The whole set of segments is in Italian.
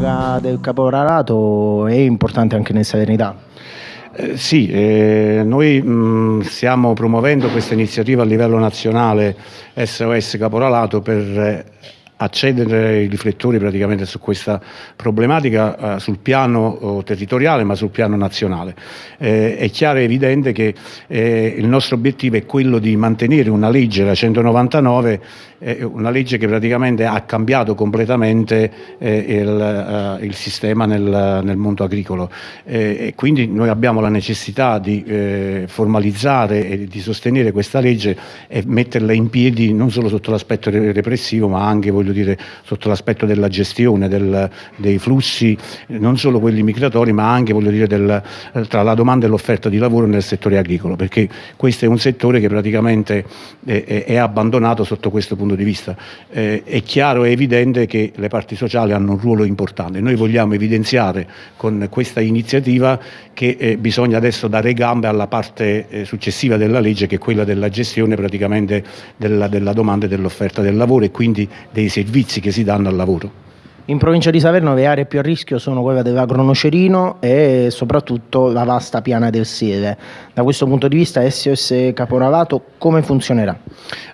paga del caporalato è importante anche nel Salernità. Eh, sì, eh, noi mh, stiamo promuovendo questa iniziativa a livello nazionale SOS Caporalato per eh, accendere i riflettori praticamente su questa problematica eh, sul piano oh, territoriale ma sul piano nazionale. Eh, è chiaro e evidente che eh, il nostro obiettivo è quello di mantenere una legge, la 199, una legge che praticamente ha cambiato completamente eh, il, il, sistema nel, nel mondo agricolo eh, e quindi noi abbiamo la necessità di eh, formalizzare e di sostenere questa legge e metterla in piedi non solo sotto l'aspetto repressivo ma anche voglio dire, sotto l'aspetto della gestione del, dei flussi non solo quelli migratori ma anche voglio dire, del, tra la domanda e l'offerta di lavoro nel settore agricolo perché questo è un settore che praticamente è, è abbandonato sotto questo punto di vista. Eh, è chiaro e evidente che le parti sociali hanno un ruolo importante. Noi vogliamo evidenziare con questa iniziativa che eh, bisogna adesso dare gambe alla parte eh, successiva della legge che è quella della gestione praticamente della, della domanda e dell'offerta del lavoro e quindi dei servizi che si danno al lavoro. In provincia di Salerno le aree più a rischio sono quella dell'agronocerino e soprattutto la vasta piana del Sieve. Da questo punto di vista SOS Caporalato come funzionerà?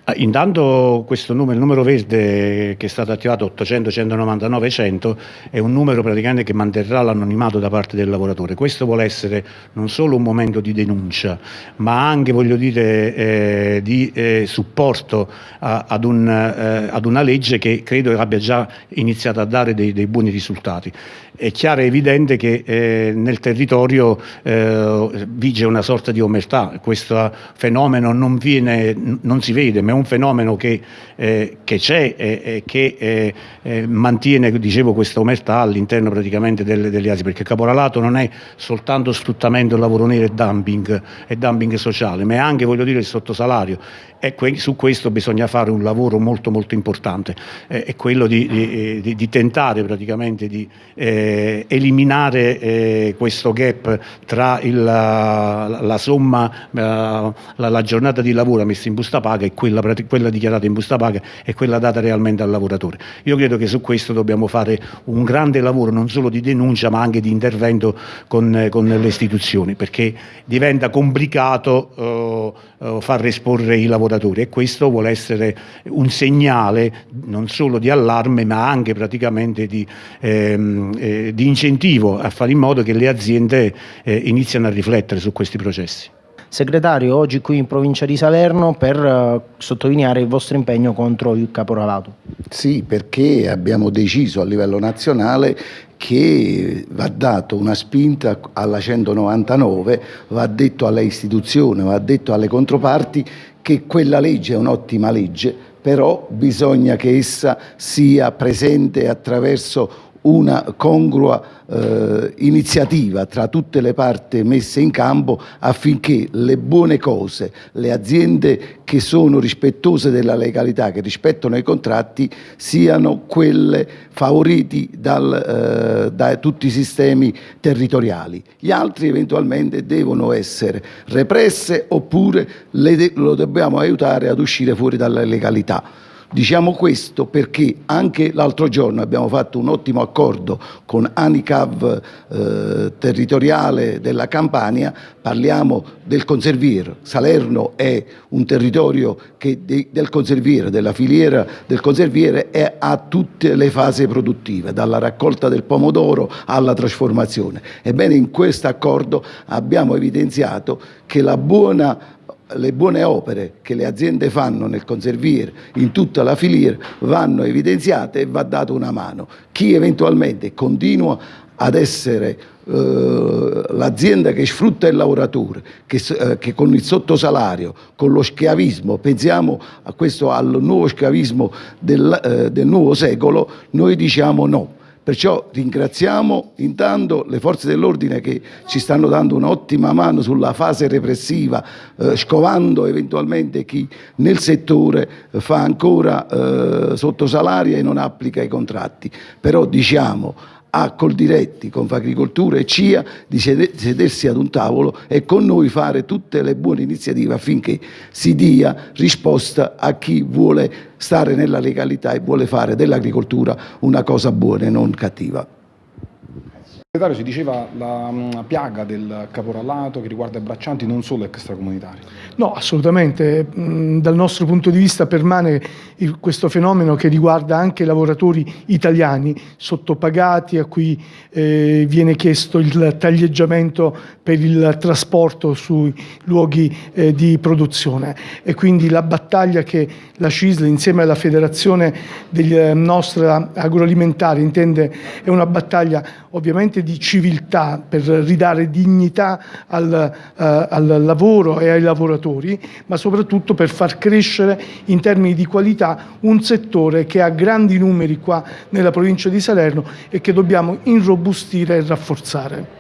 Ah, intanto questo numero, il numero verde che è stato attivato 800 199 100 è un numero praticamente che manterrà l'anonimato da parte del lavoratore. Questo vuole essere non solo un momento di denuncia ma anche voglio dire eh, di eh, supporto a, ad, un, eh, ad, una legge che credo abbia già iniziato a dare dei, dei buoni risultati. È chiaro e evidente che eh, nel territorio eh, vige una sorta di omertà, questo fenomeno non, viene, non si vede ma è un fenomeno che eh, c'è e che eh, eh, mantiene dicevo, questa omertà all'interno praticamente delle, delle aziende, perché il caporalato non è soltanto sfruttamento del lavoro nero e dumping, e dumping sociale, ma è anche voglio dire, il sottosalario. E su questo bisogna fare un lavoro molto molto importante, eh, è quello di, di, di, di, tentare praticamente di eh, eliminare eh, questo gap tra il, la, la, somma, la, la, giornata di lavoro messa in busta paga e quella, quella dichiarata in busta paga e quella data realmente al lavoratore. Io credo che su questo dobbiamo fare un grande lavoro non solo di denuncia ma anche di intervento con, con le istituzioni perché diventa complicato eh, eh far esporre i lavoratori e questo vuole essere un segnale non solo di allarme ma anche praticamente di, ehm, eh, di incentivo a fare in modo che le aziende eh, iniziano a riflettere su questi processi. Segretario, oggi qui in provincia di Salerno per uh, sottolineare il vostro impegno contro il caporalato. Sì, perché abbiamo deciso a livello nazionale che va dato una spinta alla 199, va detto alle istituzioni, va detto alle controparti che quella legge è un'ottima legge, però bisogna che essa sia presente attraverso una congrua eh, iniziativa tra tutte le parti messe in campo affinché le buone cose, le aziende che sono rispettose della legalità, che rispettano i contratti, siano quelle favoriti dal, eh, da tutti i sistemi territoriali. Gli altri eventualmente devono essere represse oppure le, lo dobbiamo aiutare ad uscire fuori dalla legalità. Diciamo questo perché anche l'altro giorno abbiamo fatto un ottimo accordo con Anicav eh, territoriale della Campania, parliamo del conserviere. Salerno è un territorio che de, del conserviere, della filiera del conserviere è a tutte le fasi produttive, dalla raccolta del pomodoro alla trasformazione. Ebbene in questo accordo abbiamo evidenziato che la buona le buone opere che le aziende fanno nel conserviere, in tutta la filiera, vanno evidenziate e va data una mano. Chi eventualmente continua ad essere eh, l'azienda che sfrutta il lavoratore, che, eh, che, con il sottosalario, con lo schiavismo, pensiamo a questo al nuovo schiavismo del, eh, del nuovo secolo, noi diciamo no Perciò ringraziamo intanto le forze dell'ordine che ci stanno dando un'ottima mano sulla fase repressiva, eh, scovando eventualmente chi nel settore fa ancora eh, sottosalaria e non applica i contratti. Però diciamo a Coldiretti, Confagricoltura e CIA di sedersi ad un tavolo e con noi fare tutte le buone iniziative affinché si dia risposta a chi vuole stare nella legalità e vuole fare dell'agricoltura una cosa buona e non cattiva. Si diceva la mh, piaga del caporallato che riguarda i braccianti non solo extracomunitari. No, assolutamente. Mh, dal nostro punto di vista permane questo fenomeno che riguarda anche i lavoratori italiani sottopagati a cui eh, viene chiesto il taglieggiamento per il trasporto sui luoghi eh, di produzione e quindi la battaglia che la CISL insieme alla Federazione della nostra agroalimentare intende è una battaglia ovviamente di civiltà per ridare dignità al, uh, al, lavoro e ai lavoratori, ma soprattutto per far crescere in termini di qualità un settore che ha grandi numeri qua nella provincia di Salerno e che dobbiamo irrobustire e rafforzare.